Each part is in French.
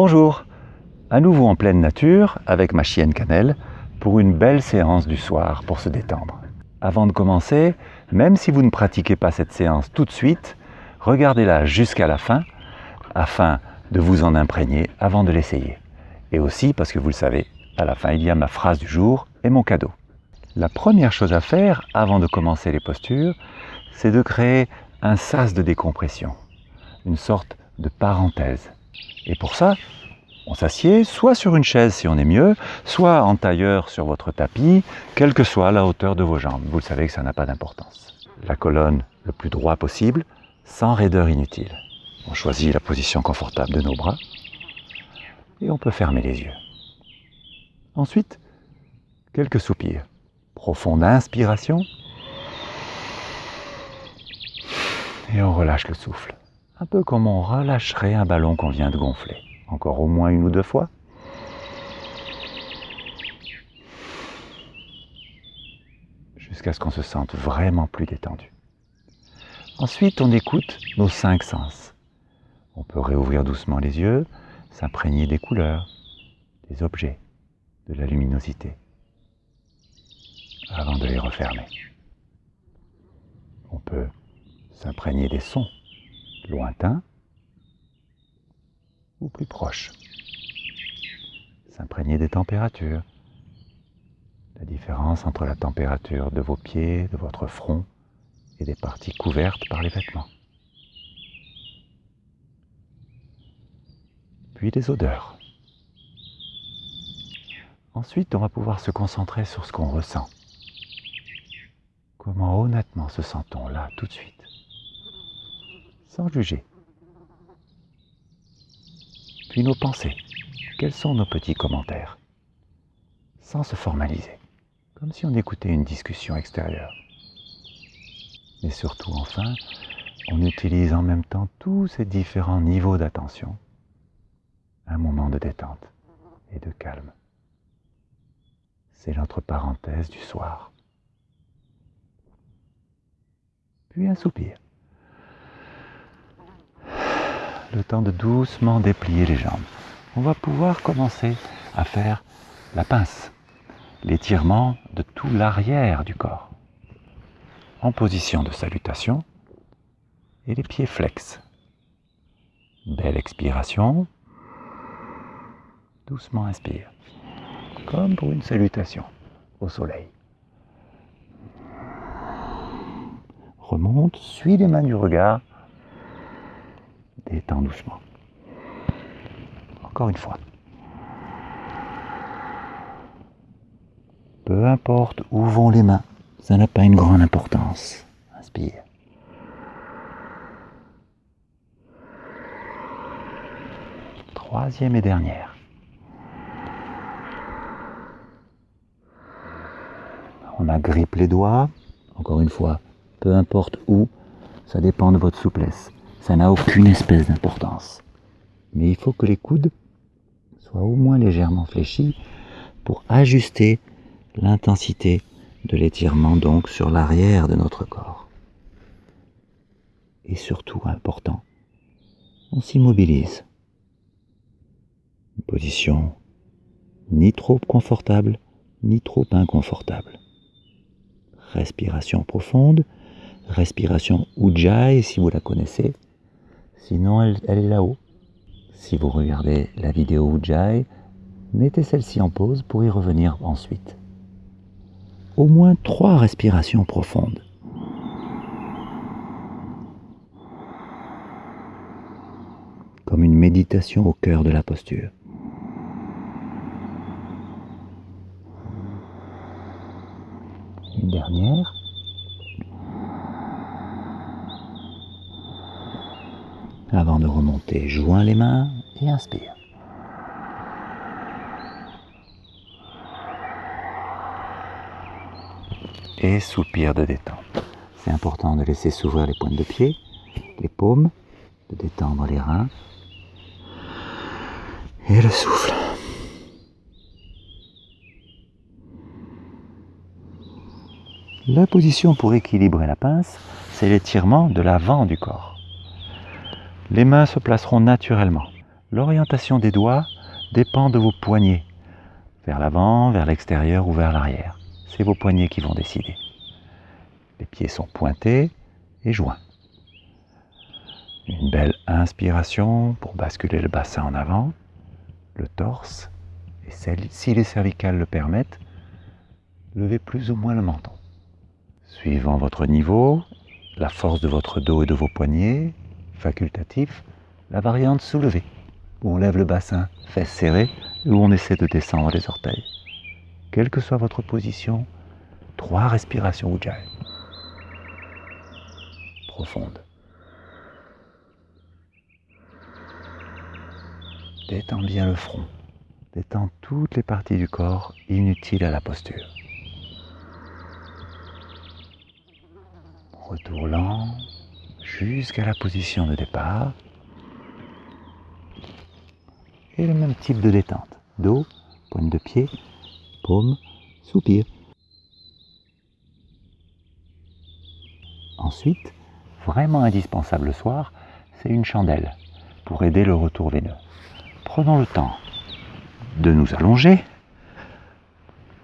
Bonjour, à nouveau en pleine nature avec ma chienne Cannelle pour une belle séance du soir pour se détendre. Avant de commencer, même si vous ne pratiquez pas cette séance tout de suite, regardez-la jusqu'à la fin afin de vous en imprégner avant de l'essayer. Et aussi parce que vous le savez, à la fin il y a ma phrase du jour et mon cadeau. La première chose à faire avant de commencer les postures, c'est de créer un sas de décompression, une sorte de parenthèse. Et pour ça, on s'assied soit sur une chaise si on est mieux, soit en tailleur sur votre tapis, quelle que soit la hauteur de vos jambes. Vous le savez que ça n'a pas d'importance. La colonne le plus droit possible, sans raideur inutile. On choisit la position confortable de nos bras et on peut fermer les yeux. Ensuite, quelques soupirs. Profonde inspiration et on relâche le souffle. Un peu comme on relâcherait un ballon qu'on vient de gonfler. Encore au moins une ou deux fois. Jusqu'à ce qu'on se sente vraiment plus détendu. Ensuite, on écoute nos cinq sens. On peut réouvrir doucement les yeux, s'imprégner des couleurs, des objets, de la luminosité, avant de les refermer. On peut s'imprégner des sons lointains ou plus proches. S'imprégner des températures, la différence entre la température de vos pieds, de votre front et des parties couvertes par les vêtements. Puis des odeurs. Ensuite, on va pouvoir se concentrer sur ce qu'on ressent. Comment honnêtement se sent-on là tout de suite? Sans juger. Puis nos pensées. Quels sont nos petits commentaires? Sans se formaliser, comme si on écoutait une discussion extérieure. Mais surtout, enfin, on utilise en même temps tous ces différents niveaux d'attention. Un moment de détente et de calme. C'est notre parenthèse du soir. Puis un soupir le temps de doucement déplier les jambes. On va pouvoir commencer à faire la pince, l'étirement de tout l'arrière du corps. En position de salutation et les pieds flex. Belle expiration. Doucement inspire, comme pour une salutation au soleil. Remonte, suis les mains du regard détends doucement. Encore une fois. Peu importe où vont les mains, ça n'a pas une grande importance. Inspire. Troisième et dernière. On agrippe les doigts. Encore une fois, peu importe où, ça dépend de votre souplesse. Ça n'a aucune espèce d'importance. Mais il faut que les coudes soient au moins légèrement fléchis pour ajuster l'intensité de l'étirement donc sur l'arrière de notre corps. Et surtout important, on s'immobilise. Une position ni trop confortable, ni trop inconfortable. Respiration profonde, respiration Ujjayi si vous la connaissez, Sinon, elle, est là-haut. Si vous regardez la vidéo Ujjayi, mettez celle-ci en pause pour y revenir ensuite. Au moins trois respirations profondes. Comme une méditation au cœur de la posture. Une dernière. Avant de remonter, joins les mains et inspire. Et soupir de détente. C'est important de laisser s'ouvrir les pointes de pied, les paumes, de détendre les reins et le souffle. La position pour équilibrer la pince, c'est l'étirement de l'avant du corps. Les mains se placeront naturellement, L'orientation des doigts dépend de vos poignets, vers l'avant, vers l'extérieur ou vers l'arrière. C'est vos poignets qui vont décider. Les pieds sont pointés et joints. Une belle inspiration pour basculer le bassin en avant, le torse, et si les cervicales le permettent, levez plus ou moins le menton. Suivant votre niveau, la force de votre dos et de vos poignets, facultatif, la variante soulevée, où on lève le bassin, fesses serrées, où on essaie de descendre les orteils. Quelle que soit votre position, trois respirations Ujjayi. Profonde. Détends bien le front. Détends toutes les parties du corps inutiles à la posture. Retour lent jusqu'à la position de départ. Et le même type de détente. Dos, pointe de pied, paume, soupir. Ensuite, vraiment indispensable le soir, c'est une chandelle pour aider le retour veineux prenons le temps de nous allonger.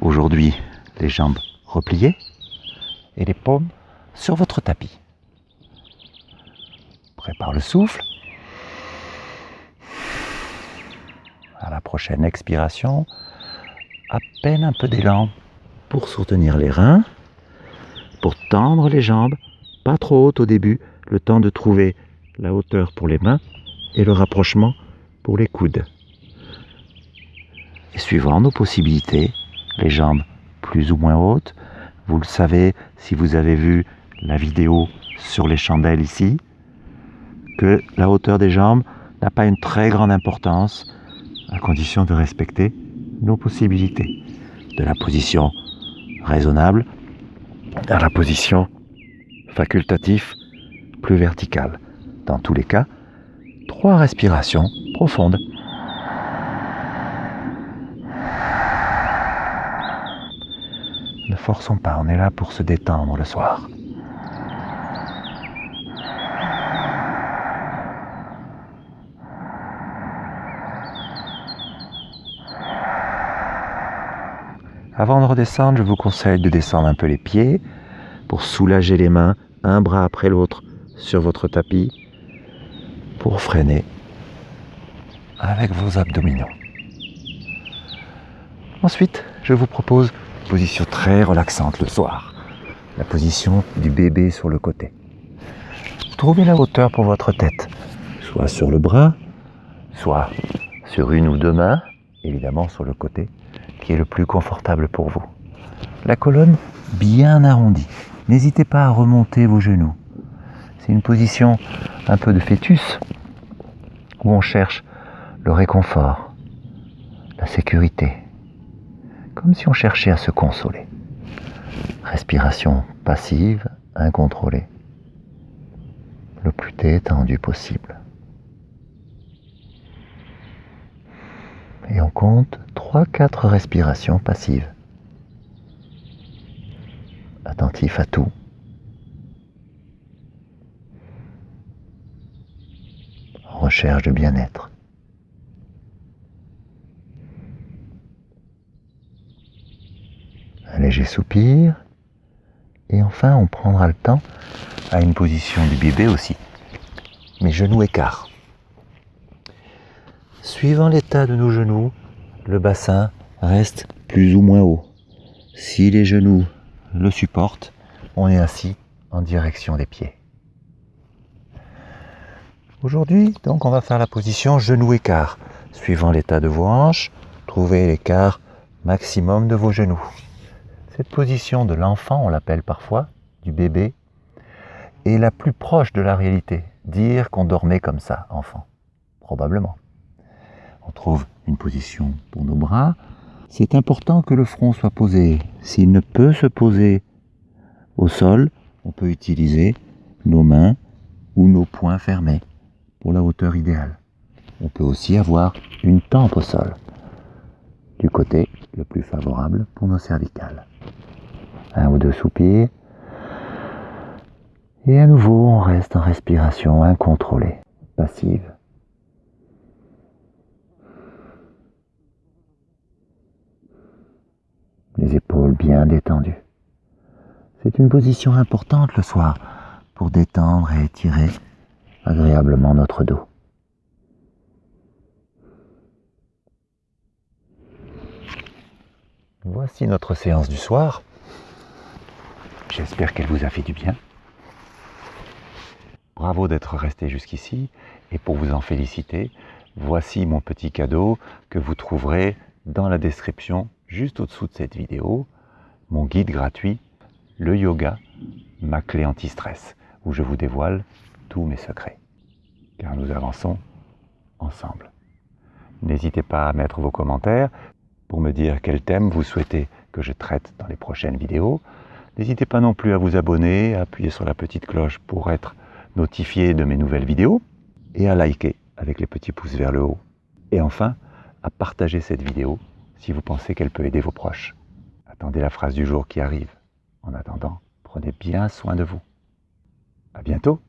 Aujourd'hui, les jambes repliées et les paumes sur votre tapis. Prépare le souffle. À la prochaine expiration, à peine un peu d'élan pour soutenir les reins, pour tendre les jambes, pas trop hautes au début, le temps de trouver la hauteur pour les mains et le rapprochement pour les coudes. Et suivant nos possibilités, les jambes plus ou moins hautes, vous le savez si vous avez vu la vidéo sur les chandelles ici, que la hauteur des jambes n'a pas une très grande importance à condition de respecter nos possibilités. De la position raisonnable à la position facultative plus verticale. Dans tous les cas, trois respirations profondes. Ne forçons pas, on est là pour se détendre le soir. Avant de redescendre, je vous conseille de descendre un peu les pieds pour soulager les mains, un bras après l'autre sur votre tapis pour freiner avec vos abdominaux. Ensuite, je vous propose une position très relaxante le soir, la position du bébé sur le côté. Trouvez la hauteur pour votre tête, soit sur le bras, soit sur une ou deux mains, évidemment sur le côté, qui est le plus confortable pour vous. La colonne bien arrondie. N'hésitez pas à remonter vos genoux. C'est une position un peu de fœtus, où on cherche le réconfort, la sécurité, comme si on cherchait à se consoler. Respiration passive, incontrôlée, le plus détendu possible. Et on compte 3-4 respirations passives. Attentif à tout. recherche de bien-être. Un léger soupir. Et enfin, on prendra le temps à une position du bébé aussi. Mes genoux écarts. Suivant l'état de nos genoux, le bassin reste plus ou moins haut. Si les genoux le supportent, on est assis en direction des pieds. Aujourd'hui, donc, on va faire la position genou-écart. Suivant l'état de vos hanches, trouvez l'écart maximum de vos genoux. Cette position de l'enfant, on l'appelle parfois, du bébé, est la plus proche de la réalité. Dire qu'on dormait comme ça, enfant. Probablement. On trouve une position pour nos bras. C'est important que le front soit posé. S'il ne peut se poser au sol, on peut utiliser nos mains ou nos poings fermés pour la hauteur idéale. On peut aussi avoir une tempe au sol, du côté le plus favorable pour nos cervicales. Un ou deux soupirs. Et à nouveau, on reste en respiration incontrôlée, passive. Épaules bien détendues. C'est une position importante le soir pour détendre et étirer agréablement notre dos. Voici notre séance du soir. J'espère qu'elle vous a fait du bien. Bravo d'être resté jusqu'ici et pour vous en féliciter, voici mon petit cadeau que vous trouverez dans la description juste au-dessous de cette vidéo, mon guide gratuit, le yoga, ma clé anti-stress, où je vous dévoile tous mes secrets. Car nous avançons ensemble. N'hésitez pas à mettre vos commentaires pour me dire quel thème vous souhaitez que je traite dans les prochaines vidéos. N'hésitez pas non plus à vous abonner, à appuyer sur la petite cloche pour être notifié de mes nouvelles vidéos et à liker avec les petits pouces vers le haut. Et enfin, à partager cette vidéo si vous pensez qu'elle peut aider vos proches. Attendez la phrase du jour qui arrive. En attendant, prenez bien soin de vous. À bientôt